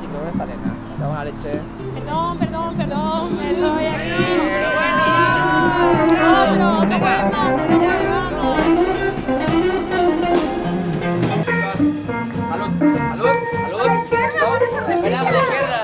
chicos, ¿dónde está Elena? Me cago en la leche. Perdón, perdón, perdón, estoy aquí. Otro. Salud, salud, salud. Espera, la izquierda.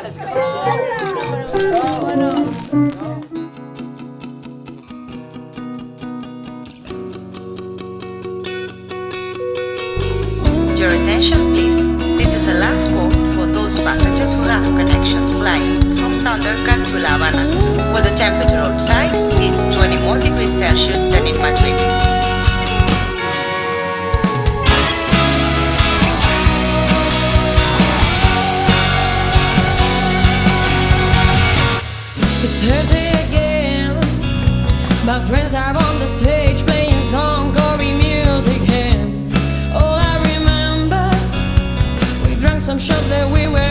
Your attention please. This is a last call for those passengers who have connection flight from Thundercat to La Habana, where the temperature outside is 20 more degrees Celsius than in Madrid. It's Thursday again. My friends are on the stage shots that we were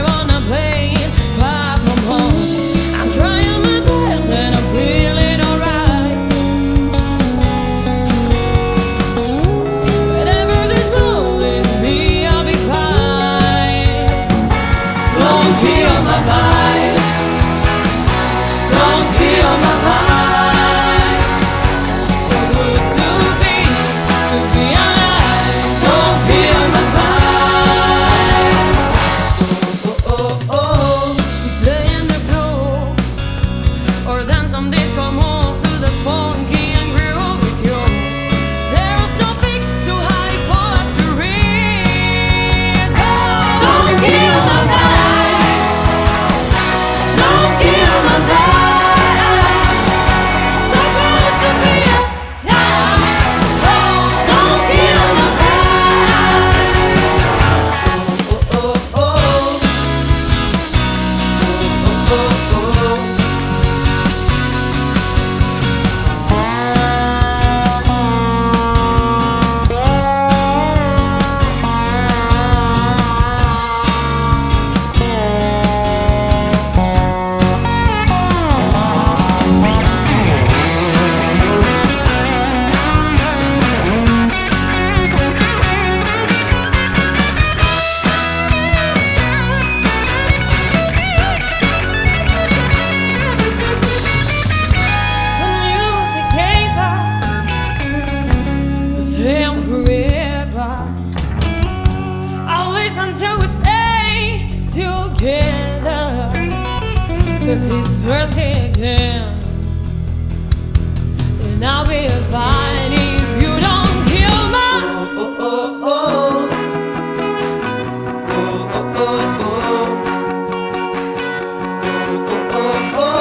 until we stay together Cause it's it again And I'll be fine if you don't kill my oh. Oh, oh, oh, oh. Oh, oh, oh, oh. oh, oh, oh.